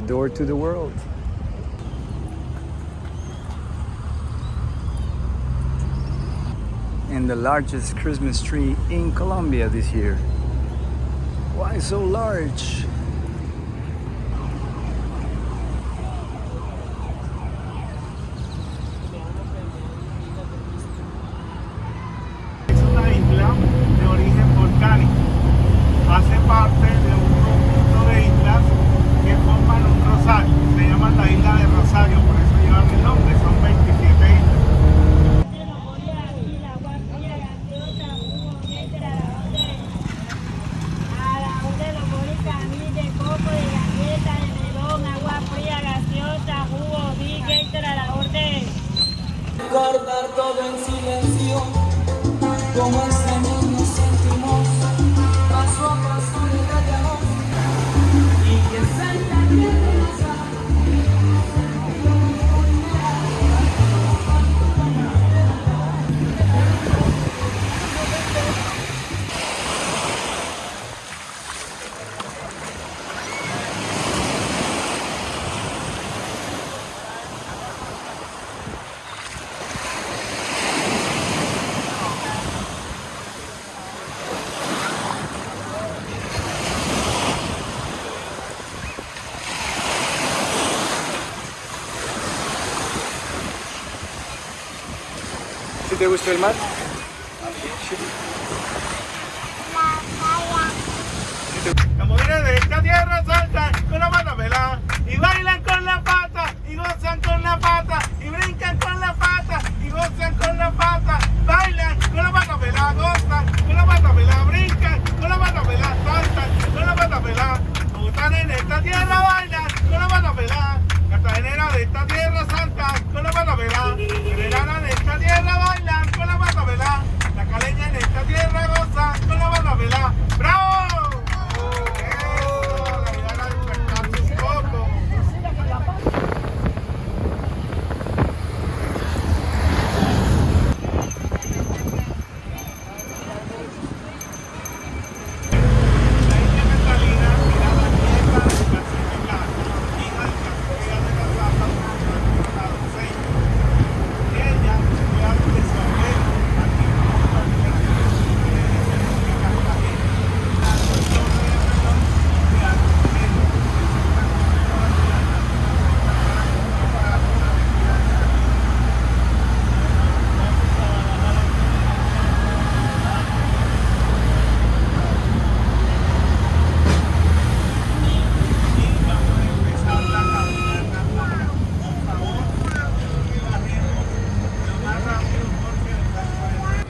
the door to the world. And the largest Christmas tree in Colombia this year. Why so large? Parte de Se llaman la isla de Rosario, por eso llevan el nombre. Son 27 islas. A la orden los te gustó el mar? Las mujeres de esta tierra saltan con la pata pelada y bailan con la pata y gozan con la pata y brincan con la pata y gozan con la pata, bailan con la pata pelada, gozan con la pata pelada, brincan con la pata pelada, saltan con la pata pelada. Como están en esta tierra bailan con la pata pelada. Cartagenera de esta tierra saltan con la pata pelada. Generana de esta tierra bailan con la pata pelada. La caleña en esta tierra gozan con la pata pelada. ¡Bravo! Eso, la vida era despertarse un poco. La isla Catalina era la nieta de García Blanco, hija de Castellar de la Raza, la doncella. Ella fue algo de su abuelo, aquí en Cartagena. La doctora de Perdón, de Argentina. Y vamos a empezar la caminata. Por favor, que bajemos lo más rápido porque el carro es-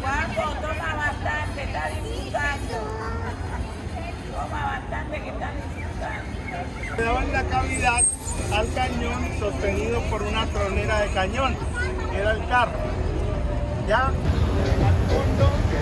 Guapo, toma bastante, está disfrutando. Toma bastante que está disfrutando. Le daban la cavidad al cañón sostenido por una tronera de cañón, era el carro. Ya, al fondo.